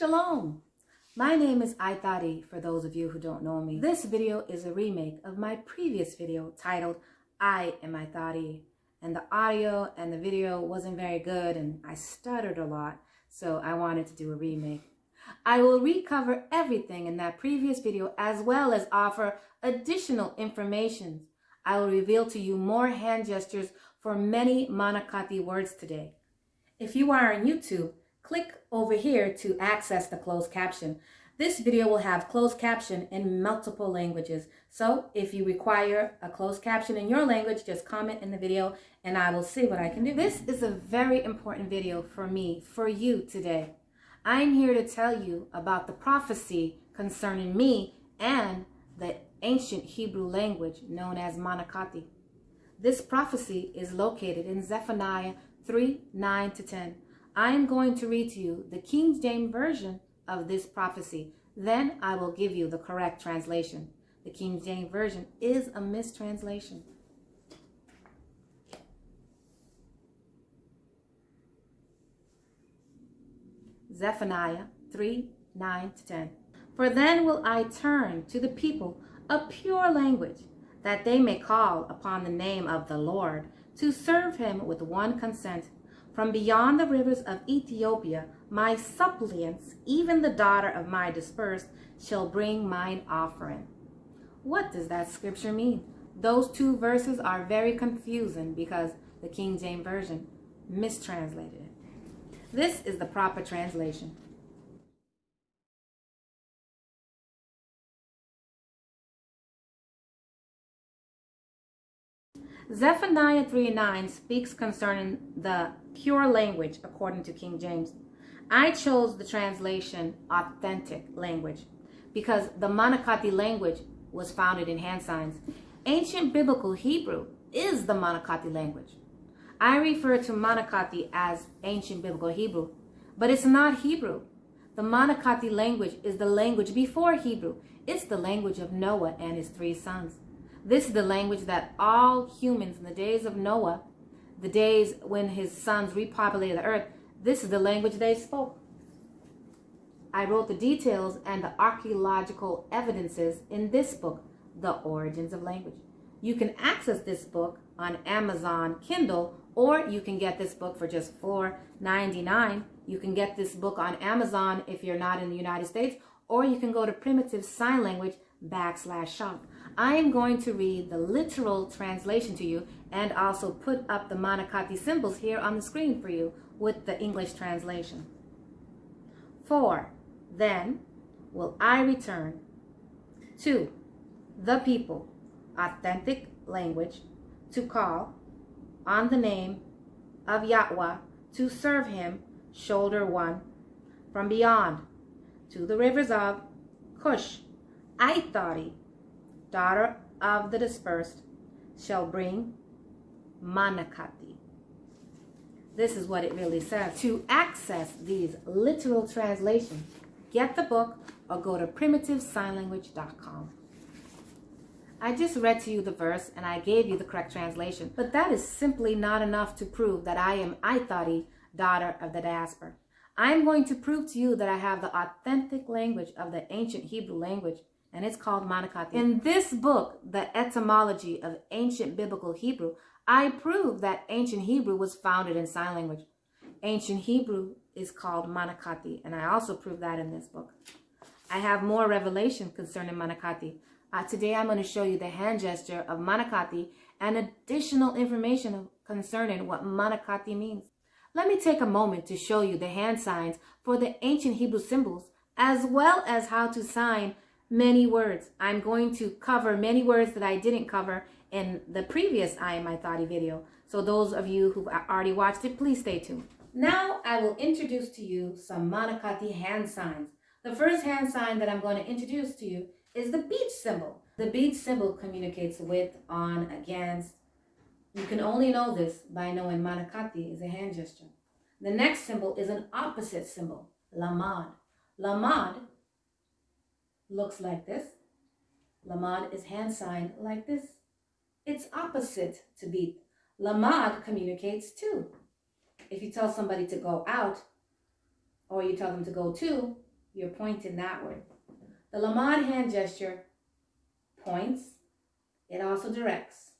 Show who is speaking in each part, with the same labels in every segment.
Speaker 1: Shalom! My name is Aitari for those of you who don't know me. This video is a remake of my previous video titled I am Aitari and the audio and the video wasn't very good and I stuttered a lot so I wanted to do a remake. I will recover everything in that previous video as well as offer additional information. I will reveal to you more hand gestures for many Manakati words today. If you are on YouTube, click over here to access the closed caption. This video will have closed caption in multiple languages. So if you require a closed caption in your language, just comment in the video and I will see what I can do. This is a very important video for me, for you today. I'm here to tell you about the prophecy concerning me and the ancient Hebrew language known as Manakati. This prophecy is located in Zephaniah 3, 9 to 10. I am going to read to you the King James Version of this prophecy. Then I will give you the correct translation. The King James Version is a mistranslation. Zephaniah 3, 9 to 10. For then will I turn to the people a pure language, that they may call upon the name of the Lord, to serve him with one consent. From beyond the rivers of Ethiopia, my suppliants, even the daughter of my dispersed, shall bring mine offering. What does that scripture mean? Those two verses are very confusing because the King James Version mistranslated it. This is the proper translation. Zephaniah 3 9 speaks concerning the pure language according to King James. I chose the translation authentic language because the Manakati language was founded in hand signs. Ancient biblical Hebrew is the Manakati language. I refer to Manakati as ancient biblical Hebrew, but it's not Hebrew. The Manakati language is the language before Hebrew. It's the language of Noah and his three sons. This is the language that all humans in the days of Noah, the days when his sons repopulated the earth, this is the language they spoke. I wrote the details and the archaeological evidences in this book, The Origins of Language. You can access this book on Amazon Kindle, or you can get this book for just $4.99. You can get this book on Amazon if you're not in the United States, or you can go to Primitive Sign Language backslash shop. I am going to read the literal translation to you and also put up the Manakati symbols here on the screen for you with the English translation. 4. then will I return to the people, authentic language, to call on the name of Yahweh to serve him, shoulder one, from beyond to the rivers of Cush, Aithari, daughter of the dispersed, shall bring Manakati. This is what it really says. To access these literal translations, get the book or go to primitivesignlanguage.com. I just read to you the verse and I gave you the correct translation, but that is simply not enough to prove that I am Aithari, daughter of the diaspora. I am going to prove to you that I have the authentic language of the ancient Hebrew language, and it's called Manakati. In this book, The Etymology of Ancient Biblical Hebrew, I prove that ancient Hebrew was founded in sign language. Ancient Hebrew is called Manakati, and I also prove that in this book. I have more revelation concerning Manakati. Uh, today I'm going to show you the hand gesture of Manakati and additional information concerning what Manakati means. Let me take a moment to show you the hand signs for the ancient Hebrew symbols, as well as how to sign many words. I'm going to cover many words that I didn't cover in the previous I Am Aitari video. So those of you who've already watched it, please stay tuned. Now I will introduce to you some Manakati hand signs. The first hand sign that I'm going to introduce to you is the beach symbol. The beach symbol communicates with, on, against. You can only know this by knowing Manakati is a hand gesture. The next symbol is an opposite symbol, Lamad. Lamad looks like this. Lamad is hand sign like this. It's opposite to beat. Lamad communicates too. If you tell somebody to go out or you tell them to go to, you're pointing that way. The Lamad hand gesture points, it also directs.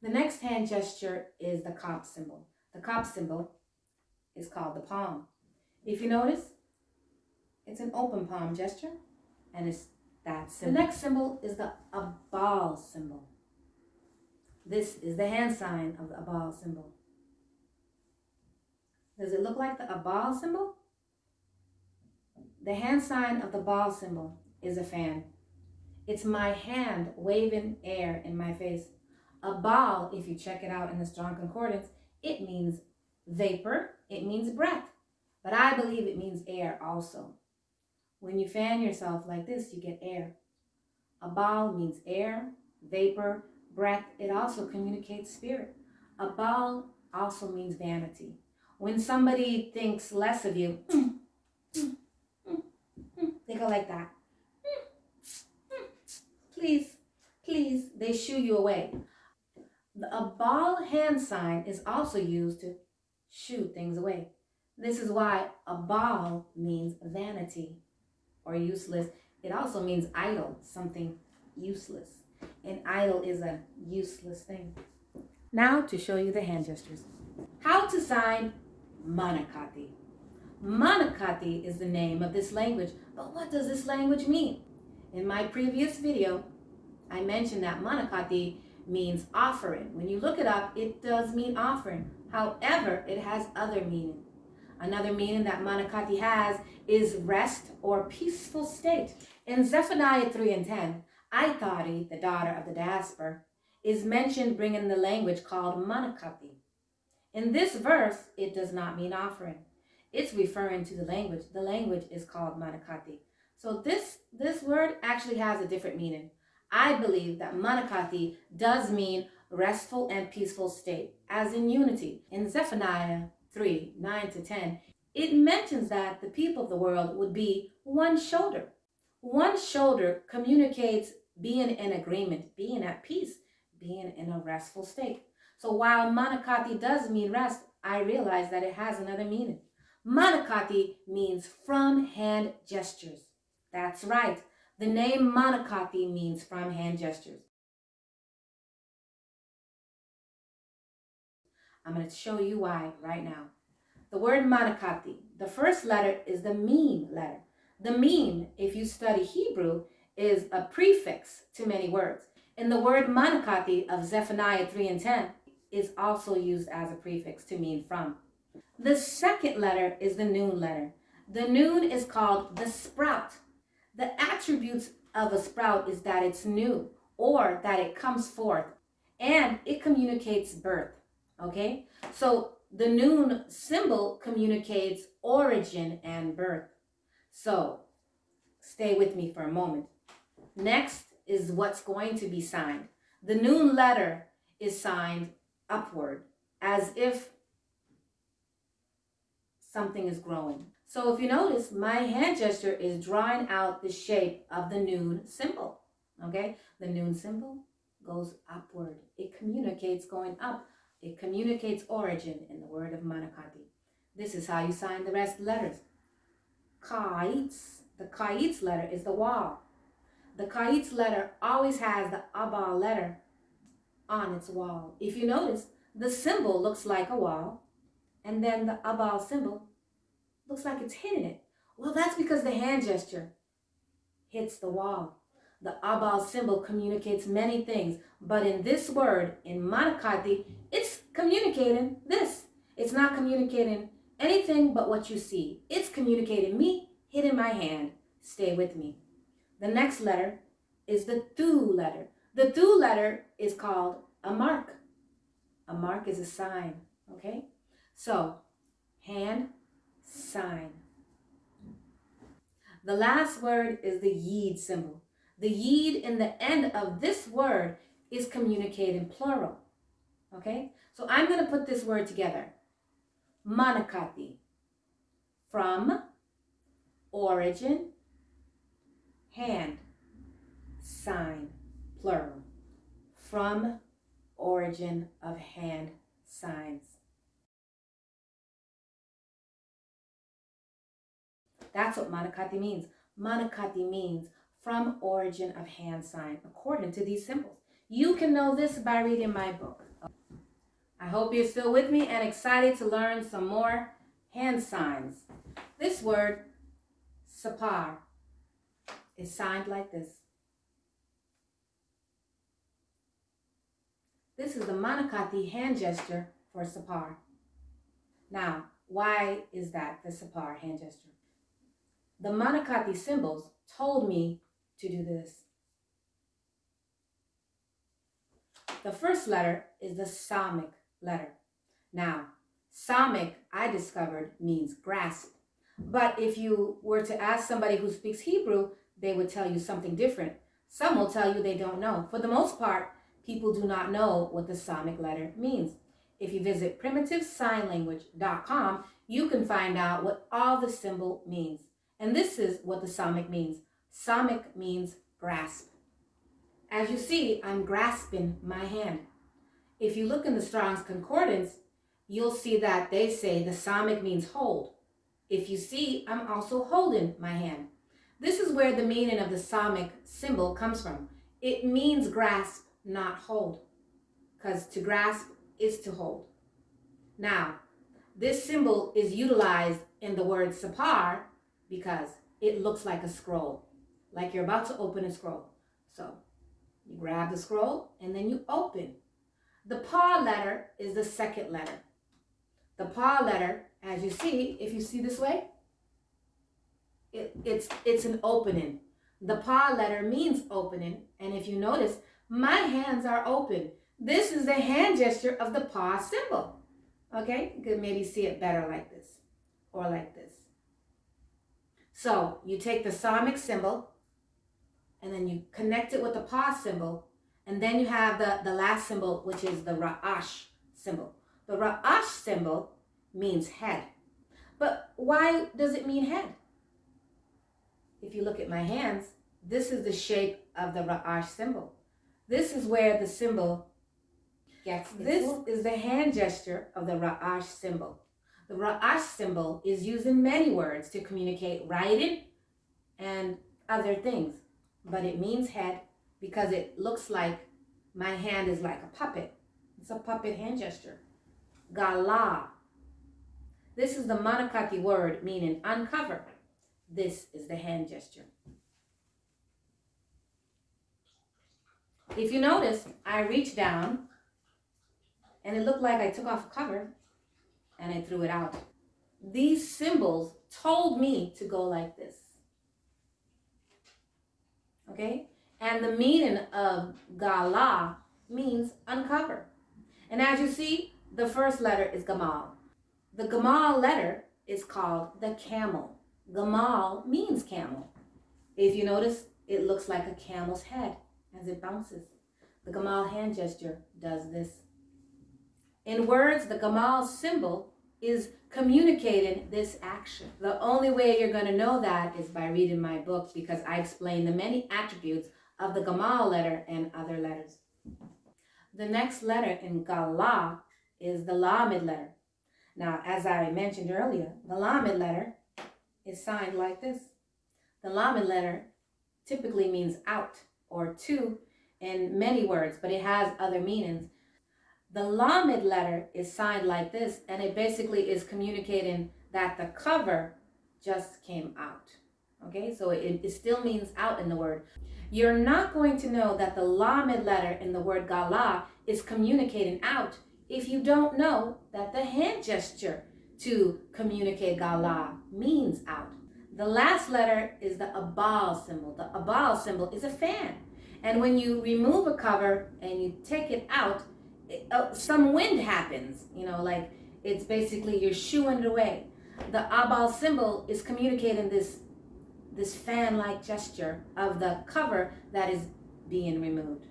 Speaker 1: The next hand gesture is the Kop symbol. The Kop symbol is called the palm. If you notice, it's an open palm gesture and it's that symbol. The next symbol is the Abal symbol. This is the hand sign of the Abal symbol. Does it look like the Abal symbol? The hand sign of the ball symbol is a fan. It's my hand waving air in my face. A ball, if you check it out in the Strong Concordance, it means vapor, it means breath. But I believe it means air also. When you fan yourself like this, you get air. A ball means air, vapor, breath. It also communicates spirit. A ball also means vanity. When somebody thinks less of you, they go like that. Please, please, they shoo you away. A ball hand sign is also used to shoo things away. This is why a ball means vanity or useless. It also means idle, something useless. An idle is a useless thing. Now to show you the hand gestures. How to sign Manakati. Manakati is the name of this language, but what does this language mean? In my previous video, I mentioned that Manakati means offering. When you look it up, it does mean offering. However, it has other meaning. Another meaning that Manakati has is rest or peaceful state. In Zephaniah 3 and 10, Aitari, the daughter of the diaspora, is mentioned bringing the language called Manakati. In this verse, it does not mean offering. It's referring to the language. The language is called Manakati. So this, this word actually has a different meaning. I believe that Manakati does mean restful and peaceful state, as in unity. In Zephaniah 3, 9 to 10, it mentions that the people of the world would be one shoulder. One shoulder communicates being in agreement, being at peace, being in a restful state. So while Manakati does mean rest, I realize that it has another meaning. Manakati means from hand gestures. That's right. The name Manakati means from hand gestures. I'm going to show you why right now. The word Manakati, the first letter is the meme letter. The meme, if you study Hebrew, is a prefix to many words. And the word Manakati of Zephaniah 3 and 10 is also used as a prefix to mean from. The second letter is the noon letter. The noon is called the sprout. The attributes of a sprout is that it's new or that it comes forth and it communicates birth. Okay, so the noon symbol communicates origin and birth. So stay with me for a moment. Next is what's going to be signed. The noon letter is signed upward as if something is growing. So if you notice, my hand gesture is drawing out the shape of the noon symbol. Okay, the noon symbol goes upward. It communicates going up. It communicates origin in the word of Manakati. This is how you sign the rest letters. Kaitz, the Kaitz letter is the wall. The Kaitz letter always has the Abal letter on its wall. If you notice, the symbol looks like a wall and then the abal symbol looks like it's hitting it. Well, that's because the hand gesture hits the wall. The abal symbol communicates many things, but in this word, in Manakati, communicating this. It's not communicating anything but what you see. It's communicating me hitting my hand. Stay with me. The next letter is the Thu letter. The Thu letter is called a mark. A mark is a sign, okay? So, hand, sign. The last word is the yid symbol. The yid in the end of this word is communicating plural. Okay? So I'm going to put this word together. Manakati. From, origin, hand, sign, plural. From, origin of hand signs. That's what Manakati means. Manakati means from origin of hand sign according to these symbols. You can know this by reading my book. I hope you're still with me and excited to learn some more hand signs. This word, sapar, is signed like this. This is the Manakati hand gesture for sapar. Now, why is that the sapar hand gesture? The Manakati symbols told me to do this. The first letter is the Samic letter. Now, Samic, I discovered, means grasp. But if you were to ask somebody who speaks Hebrew, they would tell you something different. Some will tell you they don't know. For the most part, people do not know what the Samic letter means. If you visit primitivesignlanguage.com, you can find out what all the symbol means. And this is what the Samic means. Samic means grasp. As you see, I'm grasping my hand. If you look in the Strong's Concordance, you'll see that they say the Samic means hold. If you see, I'm also holding my hand. This is where the meaning of the Samic symbol comes from. It means grasp, not hold, because to grasp is to hold. Now, this symbol is utilized in the word sapar because it looks like a scroll, like you're about to open a scroll. So you grab the scroll and then you open. The pa letter is the second letter. The pa letter, as you see, if you see this way, it, it's, it's an opening. The pa letter means opening. And if you notice, my hands are open. This is the hand gesture of the pa symbol. Okay, you could maybe see it better like this or like this. So you take the Samic symbol and then you connect it with the pa symbol and then you have the, the last symbol, which is the Ra'ash symbol. The Ra'ash symbol means head. But why does it mean head? If you look at my hands, this is the shape of the Ra'ash symbol. This is where the symbol gets This is the hand gesture of the Ra'ash symbol. The Ra'ash symbol is used in many words to communicate writing and other things, but it means head because it looks like my hand is like a puppet. It's a puppet hand gesture. Gala. This is the Manakati word meaning uncover. This is the hand gesture. If you notice, I reached down and it looked like I took off a cover and I threw it out. These symbols told me to go like this. Okay? And the meaning of Gala means uncover. And as you see, the first letter is Gamal. The Gamal letter is called the camel. Gamal means camel. If you notice, it looks like a camel's head as it bounces. The Gamal hand gesture does this. In words, the Gamal symbol is communicating this action. The only way you're going to know that is by reading my book because I explain the many attributes of the Gamal letter and other letters. The next letter in Gala is the Lamed letter. Now, as I mentioned earlier, the Lamed letter is signed like this. The Lamed letter typically means out or to in many words, but it has other meanings. The Lamed letter is signed like this, and it basically is communicating that the cover just came out. Okay, so it, it still means out in the word. You're not going to know that the Lamed letter in the word Gala is communicating out if you don't know that the hand gesture to communicate Gala means out. The last letter is the Abal symbol. The Abal symbol is a fan. And when you remove a cover and you take it out, it, uh, some wind happens, you know, like it's basically you're shooing it away. The Abal symbol is communicating this this fan-like gesture of the cover that is being removed.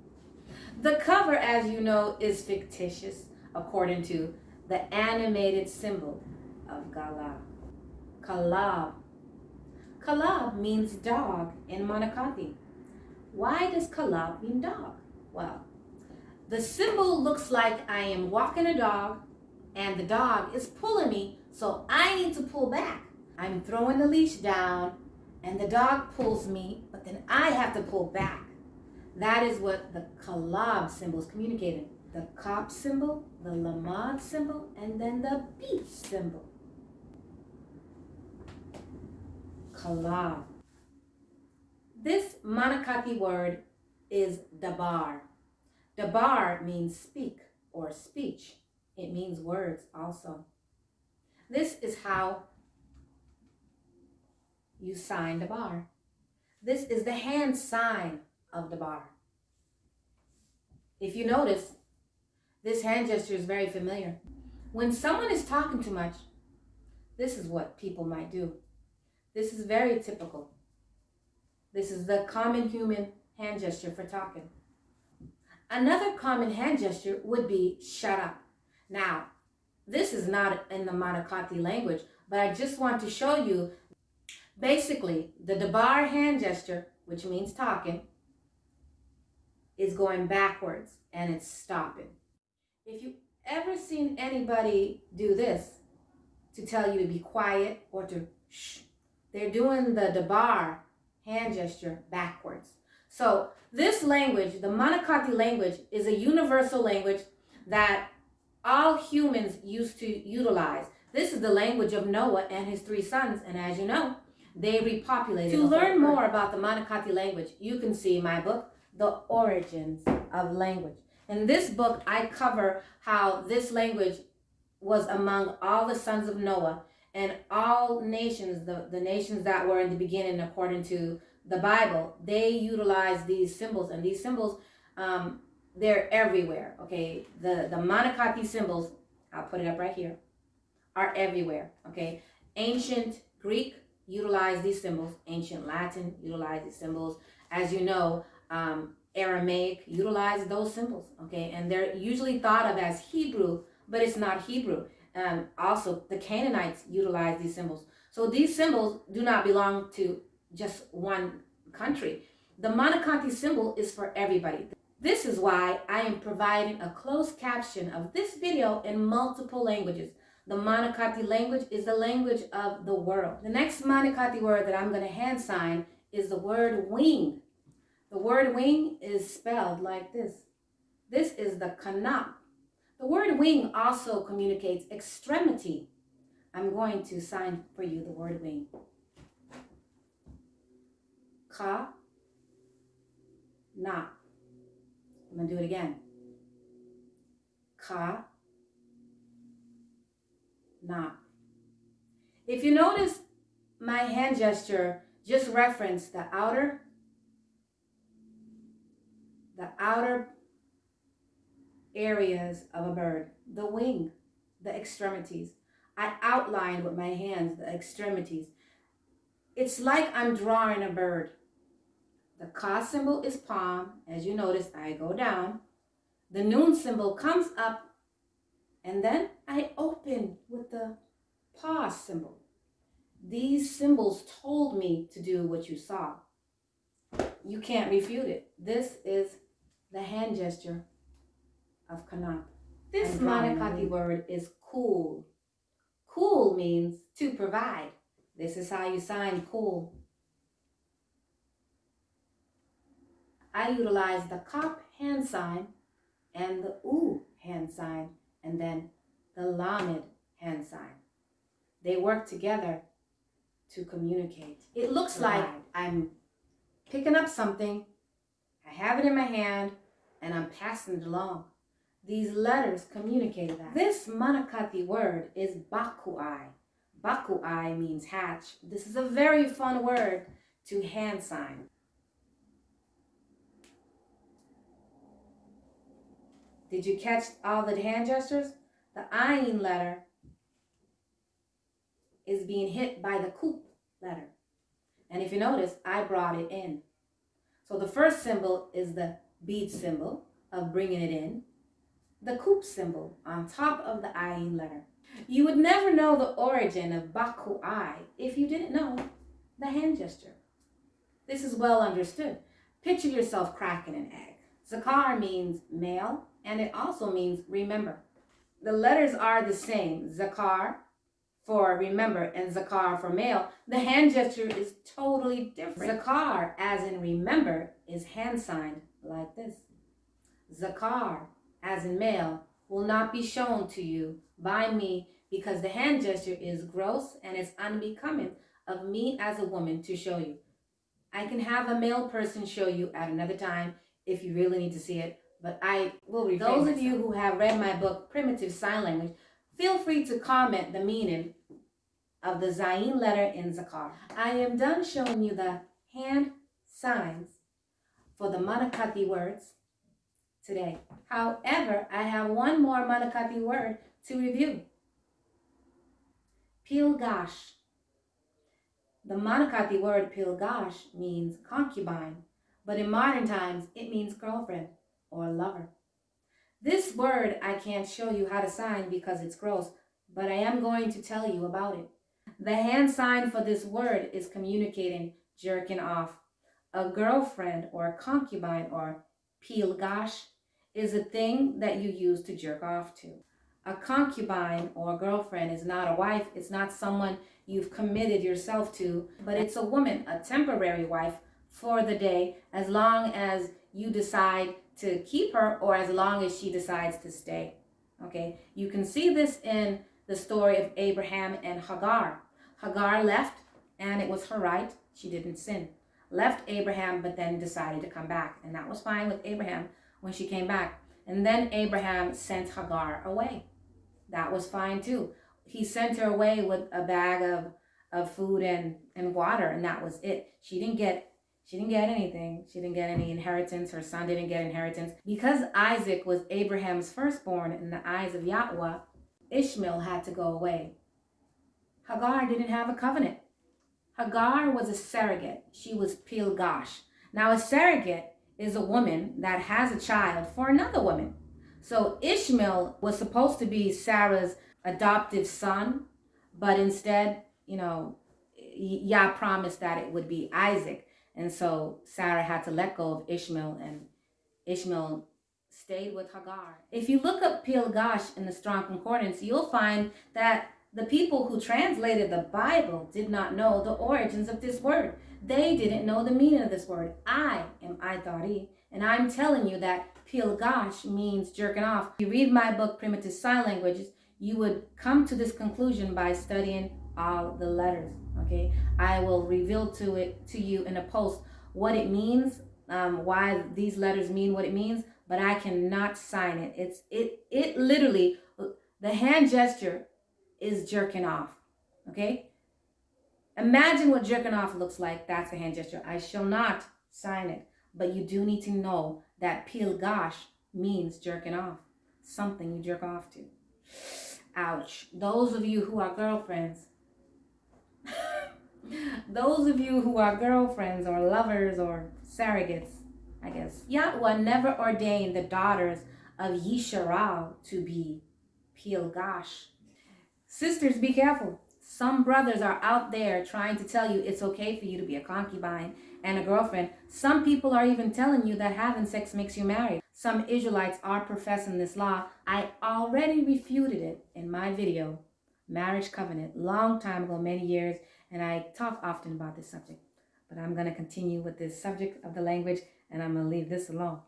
Speaker 1: The cover, as you know, is fictitious according to the animated symbol of Gala. Kalab. Kalab means dog in Manakati. Why does Kalab mean dog? Well, the symbol looks like I am walking a dog and the dog is pulling me, so I need to pull back. I'm throwing the leash down and the dog pulls me, but then I have to pull back. That is what the kalab symbol is communicating. The kop symbol, the lamad symbol, and then the beat symbol. Kalab. This Manakati word is dabar. Dabar means speak or speech. It means words also. This is how you sign dabar. This is the hand sign of dabar. If you notice, this hand gesture is very familiar. When someone is talking too much, this is what people might do. This is very typical. This is the common human hand gesture for talking. Another common hand gesture would be shut up. Now, this is not in the Manakati language, but I just want to show you basically the Dabar hand gesture, which means talking, is going backwards and it's stopping. If you ever seen anybody do this to tell you to be quiet or to shh, they're doing the Dabar hand gesture backwards. So this language, the Manakati language, is a universal language that all humans used to utilize. This is the language of Noah and his three sons, and as you know, they repopulated. To learn more about the Manakati language, you can see my book, The Origins of Language. In this book, I cover how this language was among all the sons of Noah and all nations, the, the nations that were in the beginning according to the Bible, they utilize these symbols, and these symbols, um, they're everywhere. Okay, the the Manakati symbols, I'll put it up right here, are everywhere. Okay, ancient Greek utilized these symbols. Ancient Latin utilized these symbols. As you know, um, Aramaic utilized those symbols. Okay, and they're usually thought of as Hebrew, but it's not Hebrew. Um, also, the Canaanites utilize these symbols. So these symbols do not belong to just one country. The Manakati symbol is for everybody. This is why I am providing a closed caption of this video in multiple languages. The Manakati language is the language of the world. The next Manakati word that I'm going to hand sign is the word wing. The word wing is spelled like this. This is the kanap. The word wing also communicates extremity. I'm going to sign for you the word wing. Ka, na. I'm going to do it again. Ka, na. If you notice, my hand gesture just referenced the outer, the outer areas of a bird, the wing, the extremities. I outlined with my hands the extremities. It's like I'm drawing a bird. The ka symbol is palm. As you notice, I go down. The noon symbol comes up and then I open with the pause symbol. These symbols told me to do what you saw. You can't refute it. This is the hand gesture of Kanap. This Manakati word is cool. Cool means to provide. This is how you sign cool. I utilize the kop hand sign and the ooh hand sign and then the lamed hand sign. They work together to communicate. It looks like I'm picking up something, I have it in my hand, and I'm passing it along. These letters communicate that. This Manakati word is bakuai. Bakuai means hatch. This is a very fun word to hand sign. Did you catch all the hand gestures? The ayin letter is being hit by the koop letter. And if you notice, I brought it in. So the first symbol is the bead symbol of bringing it in. The koop symbol on top of the ayin letter. You would never know the origin of bakuai if you didn't know the hand gesture. This is well understood. Picture yourself cracking an egg. Zakar means male, and it also means remember. The letters are the same, zakar for remember and zakar for male, the hand gesture is totally different. Zakar, as in remember, is hand signed like this. Zakar, as in male, will not be shown to you by me because the hand gesture is gross and it's unbecoming of me as a woman to show you. I can have a male person show you at another time if you really need to see it, but I will refrain Those of you who have read my book, Primitive Sign Language, feel free to comment the meaning of the Zayin letter in Zakar. I am done showing you the hand signs for the Manakati words today. However, I have one more Manakati word to review. Pilgash. The Manakati word pilgash means concubine, but in modern times it means girlfriend or lover. This word I can't show you how to sign because it's gross, but I am going to tell you about it. The hand sign for this word is communicating jerking off. A girlfriend or a concubine or pilgash is a thing that you use to jerk off to. A concubine or a girlfriend is not a wife, it's not someone you've committed yourself to, but it's a woman, a temporary wife for the day, as long as you decide to keep her or as long as she decides to stay. Okay, you can see this in the story of Abraham and Hagar. Hagar left and it was her right. She didn't sin. Left Abraham, but then decided to come back. And that was fine with Abraham when she came back. And then Abraham sent Hagar away. That was fine too. He sent her away with a bag of, of food and, and water, and that was it. She didn't get she didn't get anything. She didn't get any inheritance. Her son didn't get inheritance. Because Isaac was Abraham's firstborn in the eyes of Yahweh, Ishmael had to go away. Hagar didn't have a covenant. Hagar was a surrogate. She was Pilgash. Now, a surrogate is a woman that has a child for another woman. So Ishmael was supposed to be Sarah's adoptive son, but instead, you know, Yah promised that it would be Isaac. And so Sarah had to let go of Ishmael and Ishmael stayed with Hagar. If you look up Pilgash in the Strong Concordance, you'll find that the people who translated the Bible did not know the origins of this word. They didn't know the meaning of this word. I am Aitari, and I'm telling you that Pilgash means jerking off. If you read my book, Primitive Sign Languages, you would come to this conclusion by studying all the letters okay? I will reveal to it to you in a post what it means um, why these letters mean what it means but i cannot sign it. It's it it literally the hand gesture is jerking off okay? Imagine what jerking off looks like. That's a hand gesture. I shall not sign it. But you do need to know that peel pilgash means jerking off something you jerk off to. Ouch. Those of you who are girlfriends those of you who are girlfriends or lovers or surrogates, I guess, Yahweh never ordained the daughters of Yisharal to be Pilgash. Sisters, be careful. Some brothers are out there trying to tell you it's okay for you to be a concubine and a girlfriend. Some people are even telling you that having sex makes you married. Some Israelites are professing this law. I already refuted it in my video, Marriage Covenant, long time ago, many years and I talk often about this subject. But I'm going to continue with this subject of the language, and I'm going to leave this alone.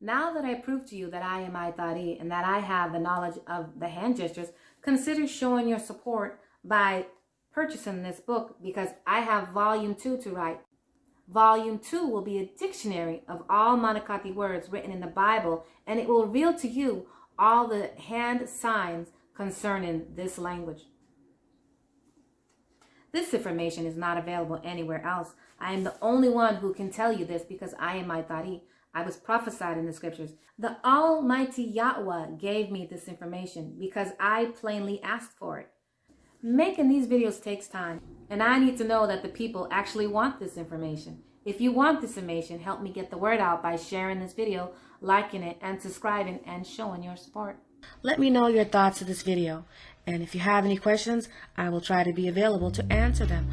Speaker 1: Now that I proved to you that I am Aitari and that I have the knowledge of the hand gestures, consider showing your support by purchasing this book because I have volume two to write. Volume 2 will be a dictionary of all Manakati words written in the Bible, and it will reveal to you all the hand signs concerning this language. This information is not available anywhere else. I am the only one who can tell you this because I am Aitari. I was prophesied in the scriptures. The Almighty Yahweh gave me this information because I plainly asked for it. Making these videos takes time, and I need to know that the people actually want this information. If you want this information, help me get the word out by sharing this video, liking it, and subscribing and showing your support. Let me know your thoughts of this video. And if you have any questions, I will try to be available to answer them.